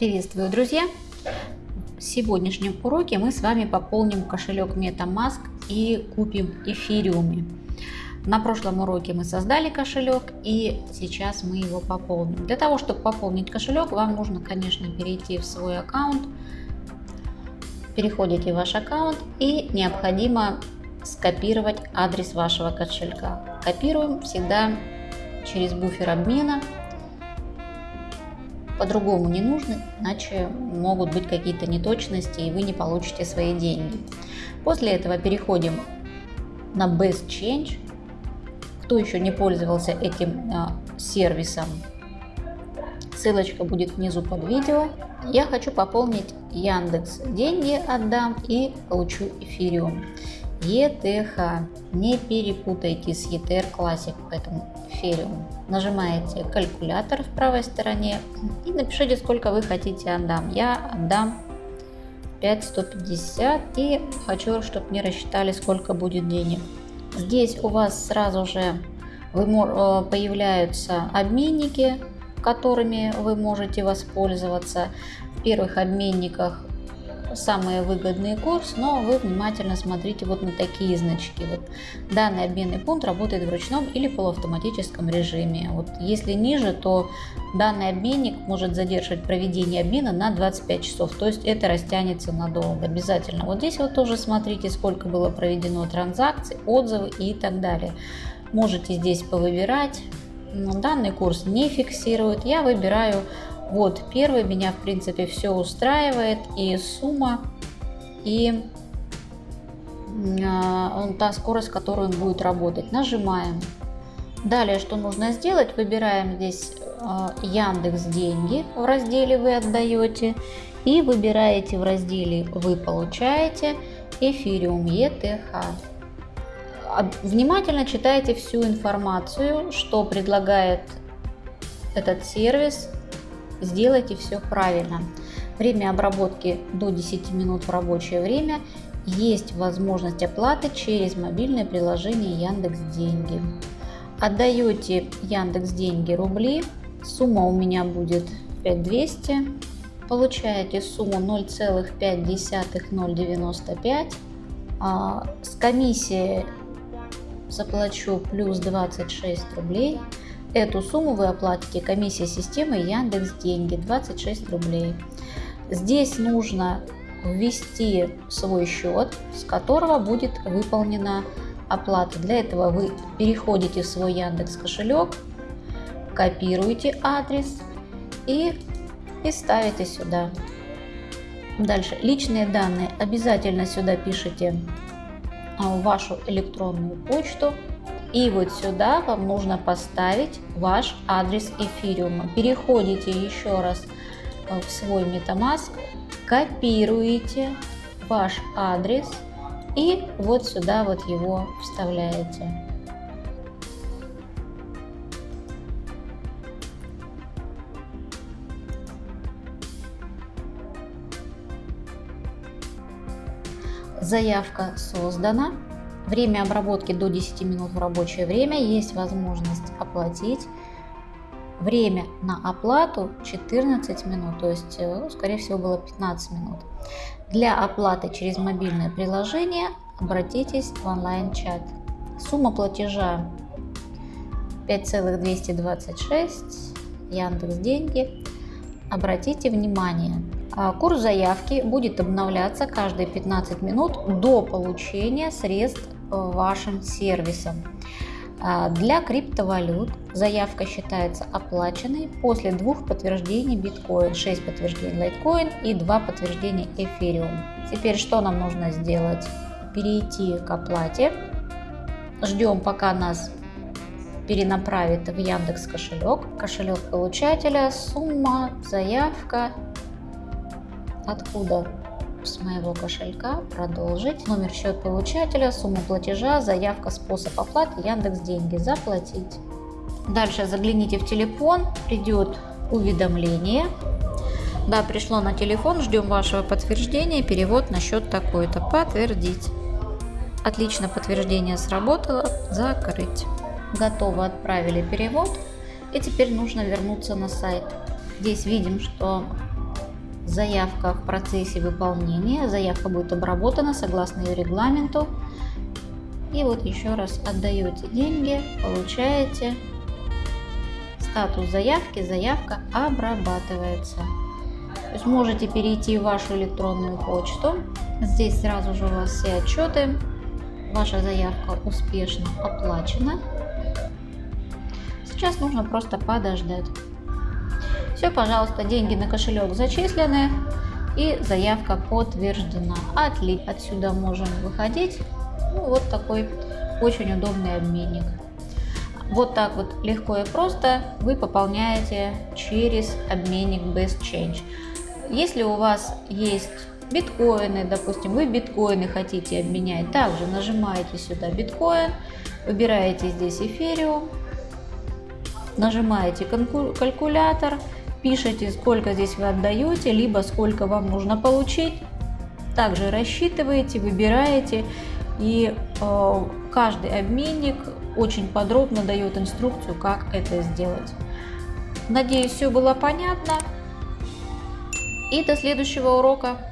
Приветствую, друзья! В сегодняшнем уроке мы с вами пополним кошелек MetaMask и купим эфириуме. На прошлом уроке мы создали кошелек и сейчас мы его пополним. Для того, чтобы пополнить кошелек, вам нужно, конечно, перейти в свой аккаунт. Переходите в ваш аккаунт и необходимо скопировать адрес вашего кошелька. Копируем всегда через буфер обмена по-другому не нужно, иначе могут быть какие-то неточности и вы не получите свои деньги. После этого переходим на Best Change. Кто еще не пользовался этим а, сервисом, ссылочка будет внизу под видео. Я хочу пополнить Яндекс деньги отдам и получу эфириум. ETH. Не перепутайте с ETR Classic, поэтому эфириум. Нажимаете калькулятор в правой стороне и напишите, сколько вы хотите отдам. Я отдам 5150 и хочу, чтобы мне рассчитали, сколько будет денег. Здесь у вас сразу же э, появляются обменники, которыми вы можете воспользоваться. В первых обменниках самый выгодный курс, но вы внимательно смотрите вот на такие значки. Вот данный обменный пункт работает в ручном или полуавтоматическом режиме. Вот если ниже, то данный обменник может задерживать проведение обмена на 25 часов, то есть это растянется надолго обязательно. Вот здесь вот тоже смотрите, сколько было проведено транзакций, отзывы и так далее. Можете здесь повыбирать. Данный курс не фиксирует. Я выбираю вот, первый меня, в принципе, все устраивает. И сумма, и э, та скорость, с которой он будет работать. Нажимаем. Далее, что нужно сделать? Выбираем здесь э, Яндекс Деньги в разделе «Вы отдаете». И выбираете в разделе «Вы получаете» эфириум ETH. Внимательно читайте всю информацию, что предлагает этот сервис, сделайте все правильно. Время обработки до 10 минут в рабочее время. Есть возможность оплаты через мобильное приложение Яндекс Деньги. Отдаете Яндекс Деньги рубли. Сумма у меня будет 5200. Получаете сумму 0,5 а, С комиссией заплачу плюс 26 рублей. Эту сумму вы оплатите комиссия системы Яндекс Деньги 26 рублей. Здесь нужно ввести свой счет, с которого будет выполнена оплата. Для этого вы переходите в свой Яндекс кошелек, копируете адрес и, и ставите сюда. Дальше личные данные обязательно сюда пишите а, вашу электронную почту и вот сюда вам нужно поставить ваш адрес эфириума. Переходите еще раз э, в свой MetaMask, копируете ваш адрес и вот сюда вот его вставляете. Заявка создана. Время обработки до 10 минут в рабочее время. Есть возможность оплатить. Время на оплату 14 минут, то есть, э, скорее всего, было 15 минут. Для оплаты через мобильное приложение обратитесь в онлайн-чат. Сумма платежа 5,226, Яндекс Деньги. Обратите внимание, а, курс заявки будет обновляться каждые 15 минут до получения средств вашим сервисом. А, для криптовалют заявка считается оплаченной после двух подтверждений биткоин, 6 подтверждений лайткоин и 2 подтверждения эфириум. Теперь что нам нужно сделать? Перейти к оплате. Ждем пока нас перенаправит в Яндекс кошелек, кошелек получателя, сумма, заявка откуда с моего кошелька продолжить. Номер счет получателя, сумма платежа, заявка, способ оплаты, Яндекс Деньги, заплатить. Дальше загляните в телефон, придет уведомление. Да, пришло на телефон, ждем вашего подтверждения, перевод на счет такой-то, подтвердить. Отлично, подтверждение сработало, закрыть. Готово, отправили перевод. И теперь нужно вернуться на сайт. Здесь видим, что заявка в процессе выполнения. Заявка будет обработана согласно ее регламенту. И вот еще раз отдаете деньги, получаете статус заявки, заявка обрабатывается. То есть можете перейти в вашу электронную почту. Здесь сразу же у вас все отчеты. Ваша заявка успешно оплачена. Сейчас нужно просто подождать. Все, пожалуйста, деньги на кошелек зачислены и заявка подтверждена. Отлично. Отсюда можем выходить. Ну, вот такой очень удобный обменник. Вот так вот легко и просто вы пополняете через обменник Best Change. Если у вас есть биткоины, допустим, вы биткоины хотите обменять, также нажимаете сюда биткоин, выбираете здесь эфириум, нажимаете калькулятор, пишите, сколько здесь вы отдаете, либо сколько вам нужно получить. Также рассчитываете, выбираете, и э, каждый обменник очень подробно дает инструкцию, как это сделать. Надеюсь, все было понятно. И до следующего урока.